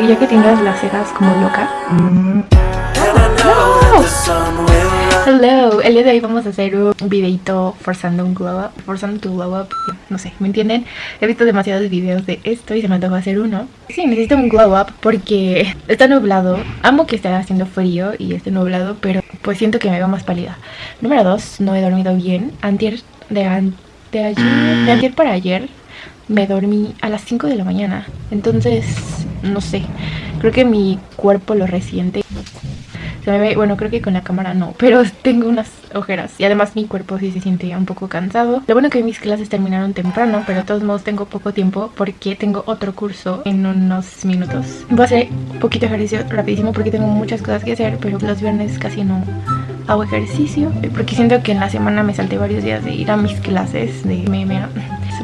Y ya que tengas las cejas como loca. Hello, el día de hoy vamos a hacer un videito forzando un glow up, forzando tu glow up, no sé, ¿me entienden? He visto demasiados videos de esto y se me antojó hacer uno. Sí, necesito un glow up porque está nublado, amo que esté haciendo frío y esté nublado, pero pues siento que me veo más pálida. Número dos, no he dormido bien, antier de, de ayer, de ayer para ayer me dormí a las 5 de la mañana, entonces, no sé, creo que mi cuerpo lo resiente bueno, creo que con la cámara no, pero tengo unas ojeras y además mi cuerpo sí se siente un poco cansado. Lo bueno que mis clases terminaron temprano, pero de todos modos tengo poco tiempo porque tengo otro curso en unos minutos. Voy a hacer un poquito de ejercicio rapidísimo porque tengo muchas cosas que hacer, pero los viernes casi no hago ejercicio porque siento que en la semana me salté varios días de ir a mis clases de MMA.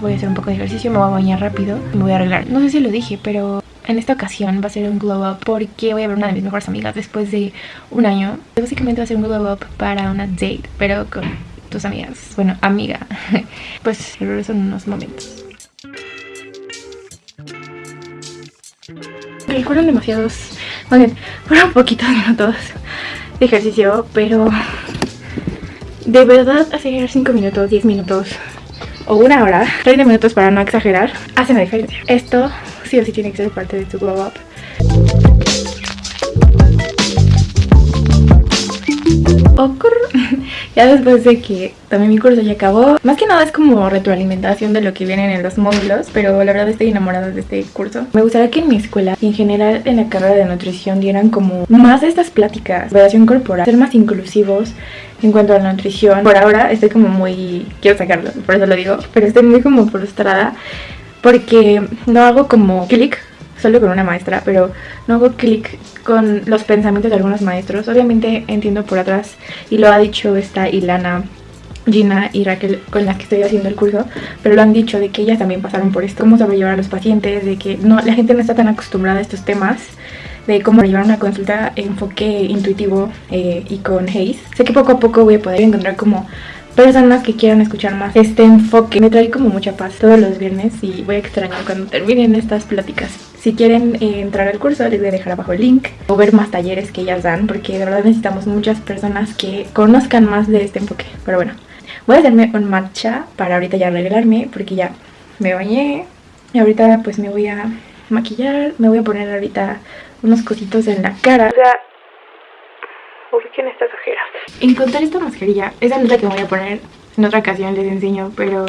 Voy a hacer un poco de ejercicio, me voy a bañar rápido me voy a arreglar. No sé si lo dije, pero en esta ocasión va a ser un glow up porque voy a ver una de mis mejores amigas después de un año. Básicamente va a ser un glow up para una date, pero con tus amigas. Bueno, amiga. Pues regreso en unos momentos. fueron demasiados, más bien, fueron poquitos minutos de ejercicio, pero de verdad hacer 5 minutos, 10 minutos o una hora, 30 minutos para no exagerar, hace una diferencia. Esto sí o sí tiene que ser parte de tu glow up. Ya después de que también mi curso ya acabó Más que nada es como retroalimentación de lo que vienen en los módulos Pero la verdad estoy enamorada de este curso. Me gustaría que en mi escuela y en general en la carrera de nutrición dieran como más de estas pláticas Operación corporal, ser más inclusivos en cuanto a la nutrición. Por ahora estoy como muy... quiero sacarlo, por eso lo digo Pero estoy muy como frustrada porque no hago como clic solo con una maestra, pero no hago clic con los pensamientos de algunos maestros. Obviamente entiendo por atrás, y lo ha dicho esta Ilana, Gina y Raquel con las que estoy haciendo el curso, pero lo han dicho de que ellas también pasaron por esto, cómo sobrellevar a los pacientes, de que no, la gente no está tan acostumbrada a estos temas, de cómo llevar una consulta enfoque intuitivo eh, y con Haze. Sé que poco a poco voy a poder encontrar como personas que quieran escuchar más este enfoque. Me trae como mucha paz todos los viernes y voy a extrañar cuando terminen estas pláticas. Si quieren eh, entrar al curso les voy a dejar abajo el link o ver más talleres que ellas dan porque de verdad necesitamos muchas personas que conozcan más de este enfoque. Pero bueno, voy a hacerme un matcha para ahorita ya arreglarme porque ya me bañé y ahorita pues me voy a maquillar, me voy a poner ahorita unos cositos en la cara. O sea, ubiquen estas ojeras. Encontré esta mascarilla, esa no es la que voy a poner, en otra ocasión les enseño, pero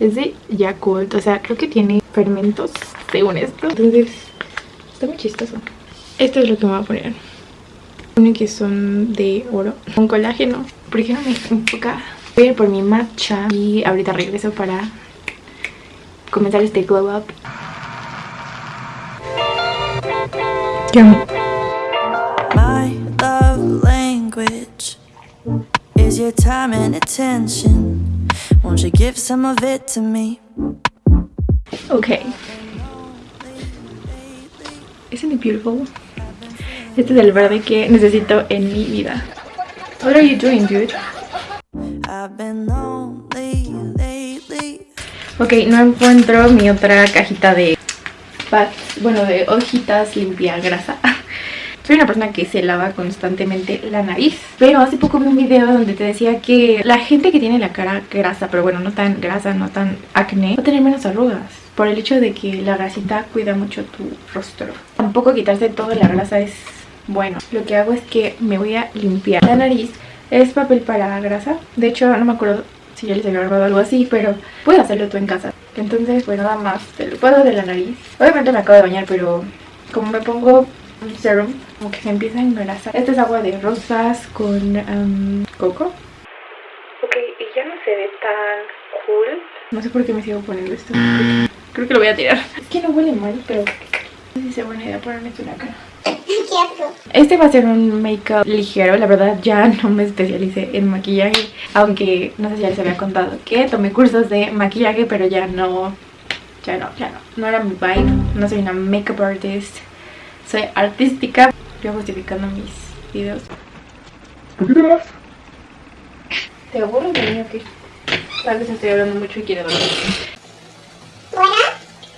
es de Yakult, o sea, creo que tiene fermentos, según esto. Entonces, está muy chistoso. Esto es lo que me voy a poner. Pone que son de oro, con colágeno. ¿Por qué no me enfoca? Voy a ir por mi matcha y ahorita regreso para comenzar este glow up. is your time and attention. Won't you give some of it to me? Okay. Isn't it beautiful? Este es el verde que necesito en mi vida. What are you doing, dude? Ok, no encuentro mi otra cajita de bueno, de hojitas limpia grasa. Soy una persona que se lava constantemente la nariz. Pero hace poco vi un video donde te decía que la gente que tiene la cara grasa Pero bueno, no tan grasa, no tan acné Va a tener menos arrugas Por el hecho de que la grasita cuida mucho tu rostro. Tampoco quitarse toda la grasa es bueno. Lo que hago es que me voy a limpiar. La nariz Es papel para grasa. De hecho, no me acuerdo si ya les había grabado algo así Pero puedes hacerlo tú en casa. Entonces, pues nada más, te lo puedo de la nariz. Obviamente me acabo de bañar, pero como me pongo serum como que se empieza a engrasar. Esta es agua de rosas con um, coco. Ok, y ya no se ve tan cool. No sé por qué me sigo poniendo esto. Creo que lo voy a tirar. Es que no huele mal, pero no sé si sea buena idea ponerme esto en la cara. Este va a ser un make-up ligero, la verdad ya no me especialicé en maquillaje Aunque no sé si ya les había contado que tomé cursos de maquillaje pero ya no, ya no, ya no No era mi vibe, no soy una makeup artist soy artística. Yo justificando mis videos. ¿Por qué te vas? ¿Te aburres de mí o qué? Tal vez estoy hablando mucho y quiero dormir.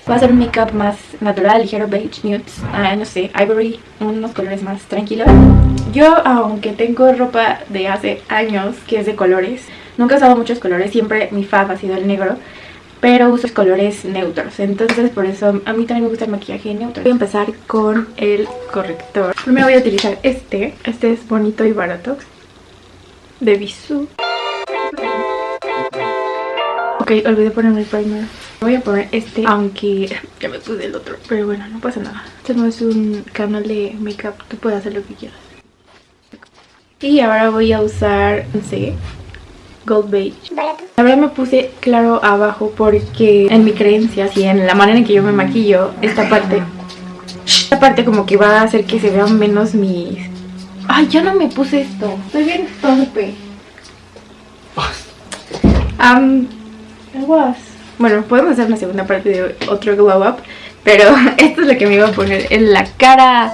Va a ser un make-up más natural, ligero, beige, nudes, ah, no sé, ivory, unos colores más tranquilos. Yo, aunque tengo ropa de hace años que es de colores, nunca he usado muchos colores, siempre mi fab ha sido el negro pero uso colores neutros entonces por eso a mí también me gusta el maquillaje neutro. Voy a empezar con el corrector. Primero voy a utilizar este. Este es bonito y barato. De Bisú ok olvidé ponerme el primer. Voy a poner este aunque ya me puse el otro pero bueno no pasa nada. Este no es un canal de makeup tú puedes hacer lo que quieras. Y ahora voy a usar, no Gold Beige. La verdad me puse claro abajo porque en mi creencia y en la manera en que yo me maquillo, esta parte, esta parte como que va a hacer que se vean menos mis... Ay, ya no me puse esto. Estoy bien torpe. Um, Bueno, podemos hacer una segunda parte de otro glow up. Pero esto es lo que me iba a poner en la cara.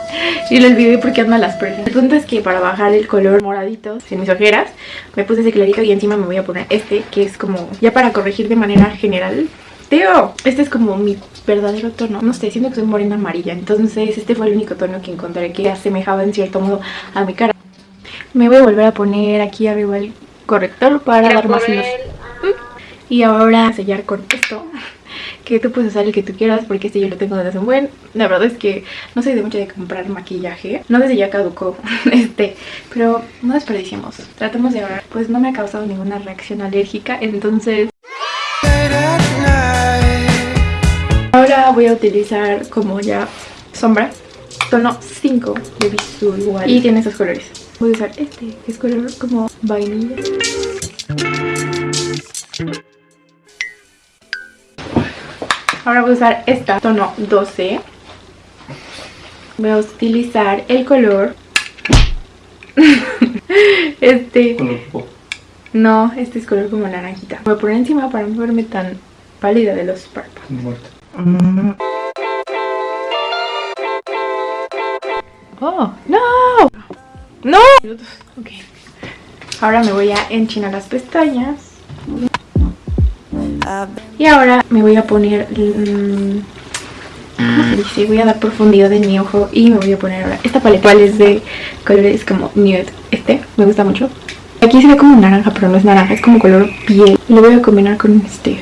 Y lo olvidé porque ando a las personas El punto es que para bajar el color moradito En mis ojeras Me puse ese clarito y encima me voy a poner este Que es como ya para corregir de manera general. Teo, este es como mi verdadero tono. No sé, siento que soy morena amarilla. Entonces este fue el único tono que encontré Que asemejaba en cierto modo a mi cara. Me voy a volver a poner aquí arriba el corrector Para dar más luz. Y ahora sellar con esto que tú puedes usar el que tú quieras porque este yo lo tengo desde hace un buen. La verdad es que no soy de mucho de comprar maquillaje. No desde ya caducó este, pero no desperdiciemos. Tratamos de ahora. Pues no me ha causado ninguna reacción alérgica, entonces... Ahora voy a utilizar como ya sombra, tono 5 de Visual Y tiene esos colores. Voy a usar este, que es color como vainilla. Ahora voy a usar esta tono 12. Voy a utilizar el color... este... No, este es color como naranjita. Voy a poner encima para no verme tan pálida de los párpados. ¡Oh! ¡No! ¡No! Ok. Ahora me voy a enchinar las pestañas. Y ahora me voy a poner... Mm, ¿Cómo se dice? Voy a dar profundidad en mi ojo y me voy a poner ahora esta paleta. ¿Cuál es de colores como nude? Este, me gusta mucho. Aquí se ve como naranja, pero no es naranja, es como color piel. Lo voy a combinar con este.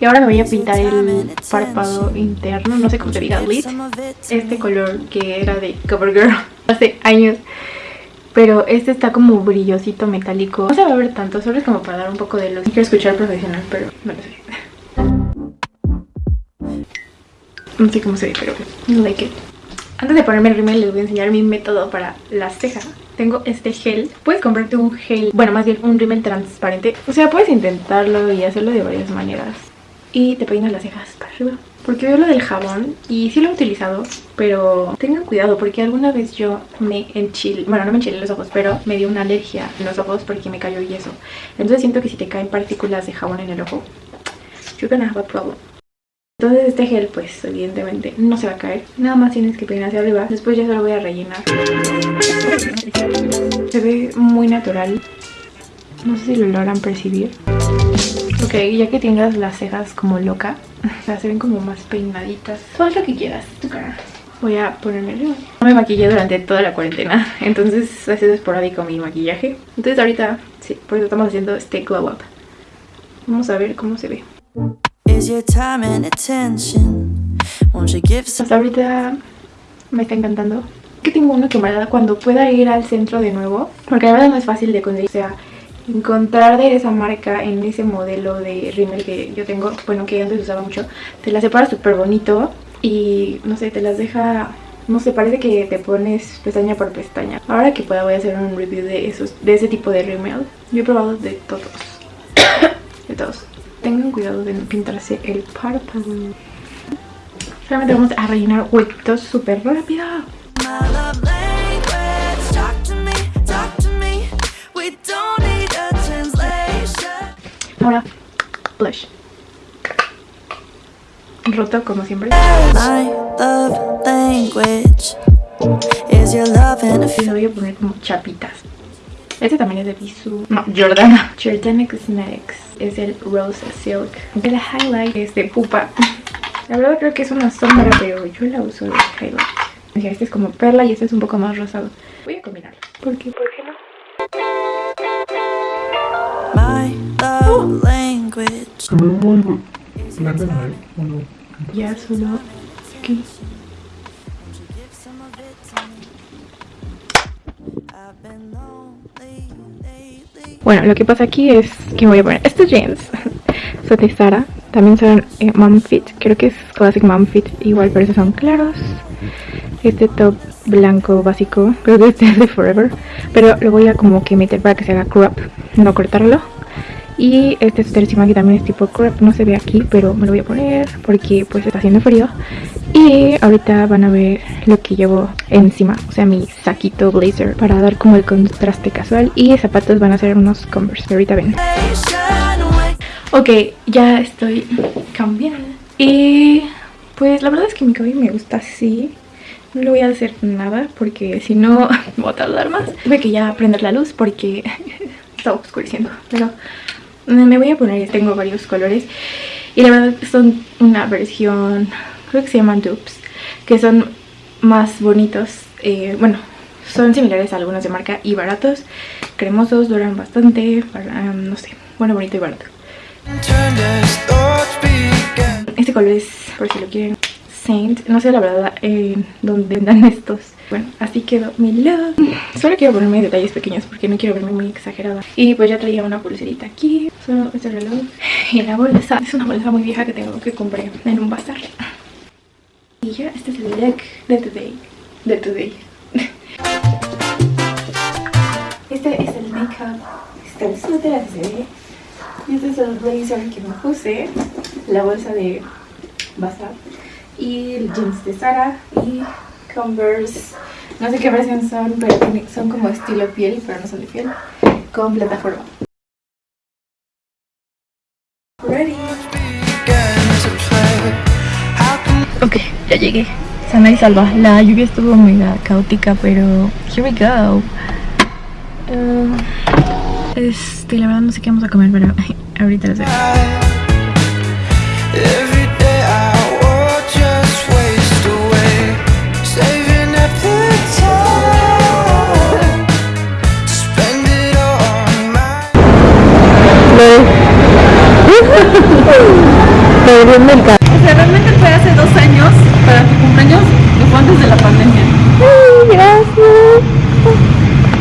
Y ahora me voy a pintar el párpado interno, no sé cómo se diga, lid. Este color que era de CoverGirl hace años. Pero este está como brillosito metálico. No se va a ver tanto, solo es como para dar un poco de luz. Quiero escuchar profesional, pero no lo sé. No sé cómo se ve, pero no like it. Antes de ponerme el rímel les voy a enseñar mi método para las cejas. Tengo este gel. Puedes comprarte un gel, bueno más bien un rímel transparente. O sea, puedes intentarlo y hacerlo de varias maneras. Y te peinas las cejas para arriba. Porque veo lo del jabón y sí lo he utilizado, pero tengan cuidado porque alguna vez yo me enchilé, bueno no me enchilé los ojos, pero me dio una alergia en los ojos porque me cayó yeso. Entonces siento que si te caen partículas de jabón en el ojo, you're gonna have a problem. Entonces este gel pues evidentemente no se va a caer, nada más tienes que peinar hacia arriba, después ya solo voy a rellenar. Se ve muy natural, no sé si lo logran percibir. Ok, ya que tengas las cejas como loca, se ven como más peinaditas. Haz lo que quieras, tu cara. Voy a ponerme No me maquillé durante toda la cuarentena, entonces ha sido esporádico mi maquillaje. Entonces ahorita, sí, por eso estamos haciendo este glow up. Vamos a ver cómo se ve. Hasta ahorita me está encantando. Que tengo uno que me cuando pueda ir al centro de nuevo, porque la verdad no es fácil de conseguir. O sea, encontrar de esa marca en ese modelo de rímel que yo tengo, bueno que antes usaba mucho, te la separa súper bonito y no sé, te las deja, no sé, parece que te pones pestaña por pestaña. Ahora que pueda voy a hacer un review de esos, de ese tipo de rímel. Yo he probado de todos, de todos. Tengan cuidado de no pintarse el párpado. Solamente vamos a rellenar huequitos súper rápido. Ahora, blush. Roto como siempre. Y lo voy a poner como chapitas. Este también es de Bisú. No, Jordana. Jordana Cosmetics. Es el Rose Silk. El highlight es de Pupa. La verdad creo que es una sombra, pero yo la uso de highlight. Este es como perla y este es un poco más rosado. Voy a combinarlo. ¿Por qué? ¿Por qué no? Love language. La ¿eh? Bueno, Ya lo que pasa aquí es que me voy a poner estos jeans. Son de Zara. También son eh, Mom Fit. Creo que es Classic Mom Fit. Igual, pero esos son claros. Este top blanco básico. Creo que este es de Forever. Pero lo voy a como que meter para que se haga crop. No cortarlo. Y este suéter encima que también es tipo crop. No se ve aquí, pero me lo voy a poner porque pues está haciendo frío. Y ahorita van a ver lo que llevo encima, o sea mi saquito blazer para dar como el contraste casual y zapatos van a ser unos converse, ahorita ven. Ok, ya estoy cambiando y pues la verdad es que mi cabello me gusta así. No le voy a hacer nada porque si no voy a tardar más. Tuve que ya prender la luz porque está oscureciendo, pero me voy a poner, tengo varios colores y la verdad son una versión creo que se llaman dupes, que son más bonitos, eh, bueno, son similares a algunos de marca y baratos, cremosos, duran bastante, para, no sé, bueno, bonito y barato. Este color es, por si lo quieren, Saint, no sé la verdad en dónde vendan estos. Bueno, así quedó mi look. Solo quiero ponerme detalles pequeños porque no quiero verme muy exagerada. Y pues ya traía una pulserita aquí, solo este reloj y la bolsa. Es una bolsa muy vieja que tengo que compré en un bazar. Y ya, este es el look de today. De today. Este es el makeup. Este es el suéter así se ve. Y este es el blazer que me puse. La bolsa de Bazar. Y el jeans de Sara. Y Converse. No sé qué versión son, pero son como estilo piel, pero no son de piel. Con plataforma. Ready. Ok, ya llegué. Sana y salva. La lluvia estuvo muy caótica, pero here we go. Uh, este, la verdad no sé qué vamos a comer, pero ahorita lo sé. O sea, realmente fue hace dos años, para tu cumpleaños, y fue antes de la pandemia.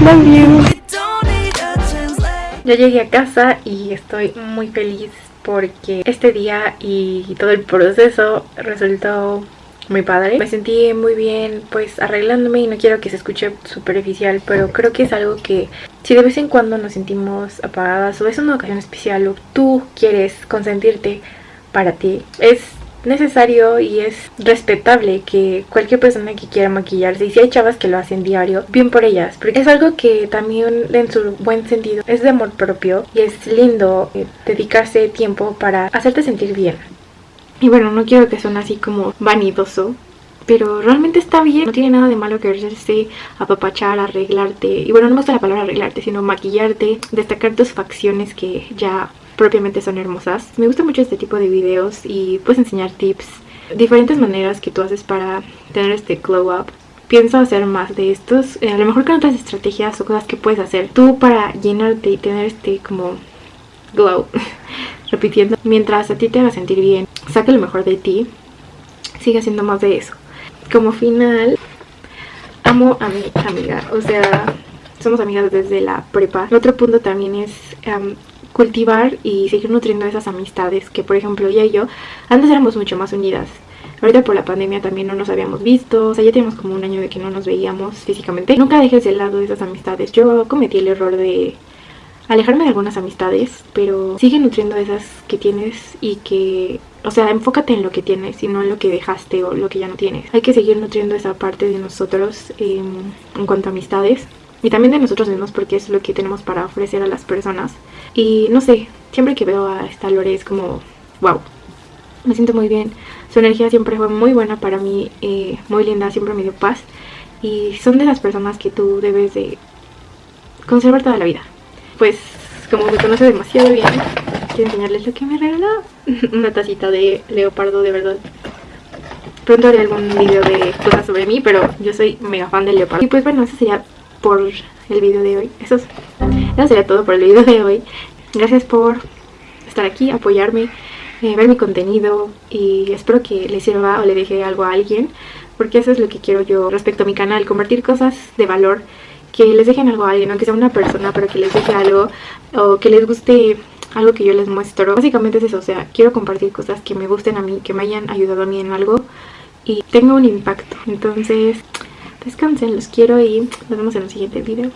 Love you. Don't need a translate. Ya llegué a casa y estoy muy feliz porque este día y todo el proceso resultó muy padre. Me sentí muy bien pues arreglándome y no quiero que se escuche superficial, pero creo que es algo que si de vez en cuando nos sentimos apagadas o es una ocasión especial o tú quieres consentirte para ti, es necesario y es respetable que cualquier persona que quiera maquillarse y si hay chavas que lo hacen diario, bien por ellas, porque es algo que también en su buen sentido es de amor propio y es lindo eh, dedicarse tiempo para hacerte sentir bien. Y bueno, no quiero que suene así como vanidoso, pero realmente está bien, no tiene nada de malo quererse apapachar, arreglarte. Y bueno, no me gusta la palabra arreglarte, sino maquillarte, destacar tus facciones que ya propiamente son hermosas. Me gusta mucho este tipo de videos y puedes enseñar tips, diferentes maneras que tú haces para tener este glow up. Pienso hacer más de estos, eh, a lo mejor con otras estrategias o cosas que puedes hacer tú para llenarte y tener este como glow, repitiendo, mientras a ti te haga sentir bien, saca lo mejor de ti, sigue haciendo más de eso. Como final, amo a mi amiga, o sea, somos amigas desde la prepa. El otro punto también es em, cultivar y seguir nutriendo esas amistades que, por ejemplo, ella y yo antes éramos mucho más unidas. Ahorita por la pandemia también no nos habíamos visto, o sea, ya tenemos como un año de que no nos veíamos físicamente. Nunca dejes de lado esas amistades. Yo cometí el error de alejarme de algunas amistades, pero sigue nutriendo esas que tienes y que, o sea, enfócate en lo que tienes y no en lo que dejaste o lo que ya no tienes. Hay que seguir nutriendo esa parte de nosotros em, en cuanto a amistades y también de nosotros mismos porque es lo que tenemos para ofrecer a las personas. Y no sé, siempre que veo a esta Lore es como, wow, me siento muy bien. Su energía siempre fue muy buena para mí, eh, muy linda, siempre me dio paz. Y son de las personas que tú debes de conservar toda la vida. Pues como me conoce demasiado bien, enseñarles lo que me regaló. Una tacita de leopardo, de verdad. Pronto haré algún video de cosas sobre mí, pero yo soy mega fan del leopardo. Y pues bueno, eso sería por el video de hoy. Eso, es- eso sería todo por el video de hoy. Gracias por estar aquí, apoyarme, eh, ver mi contenido y espero que le sirva o le deje algo a alguien porque eso es lo que quiero yo respecto a mi canal, compartir cosas de valor que les dejen algo a alguien, aunque sea una persona, pero que les deje algo o que les guste algo que yo les muestro. Básicamente es eso, o sea, quiero compartir cosas que me gusten a mí, que me hayan ayudado a mí en algo y tenga un impacto. Entonces, descansen, los quiero y nos vemos en el siguiente video.